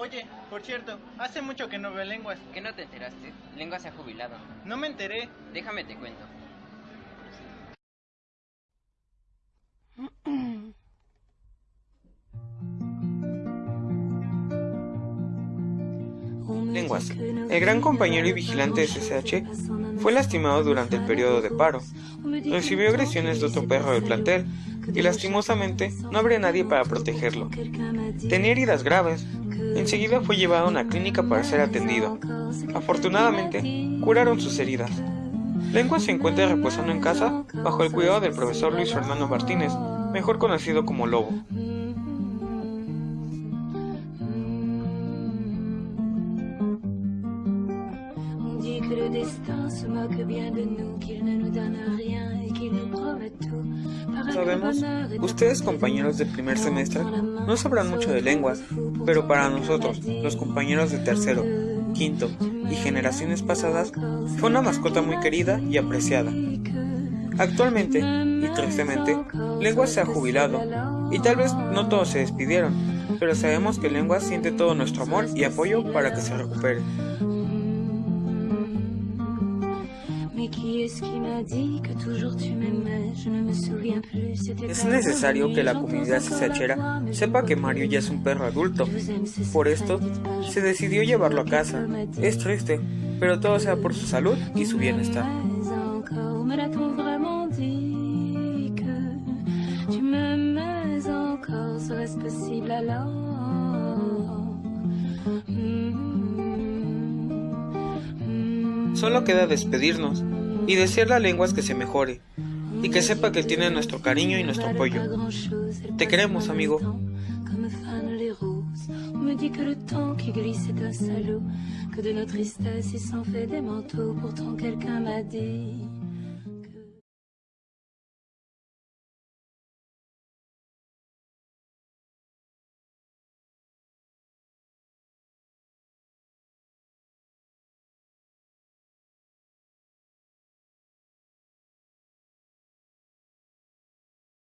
Oye, por cierto, hace mucho que no veo lenguas. ¿Qué no te enteraste? Lengua se ha jubilado. No me enteré. Déjame te cuento. Lenguas, el gran compañero y vigilante de CCH, fue lastimado durante el periodo de paro. Recibió agresiones de otro perro del plantel y lastimosamente no habría nadie para protegerlo. Tenía heridas graves. Enseguida fue llevado a una clínica para ser atendido. Afortunadamente, curaron sus heridas. Lengua se encuentra reposando en casa bajo el cuidado del profesor Luis Fernando Martínez, mejor conocido como Lobo. Sabemos, ustedes compañeros de primer semestre no sabrán mucho de lenguas, pero para nosotros, los compañeros de tercero, quinto y generaciones pasadas, fue una mascota muy querida y apreciada. Actualmente, y tristemente, Lenguas se ha jubilado, y tal vez no todos se despidieron, pero sabemos que Lenguas siente todo nuestro amor y apoyo para que se recupere. Es necesario que la comunidad cesachera sepa que Mario ya es un perro adulto. Por esto, se decidió llevarlo a casa. Es triste, pero todo sea por su salud y su bienestar. Solo queda despedirnos y desearle a Lenguas que se mejore y que sepa que tiene nuestro cariño y nuestro apoyo. Te queremos, amigo.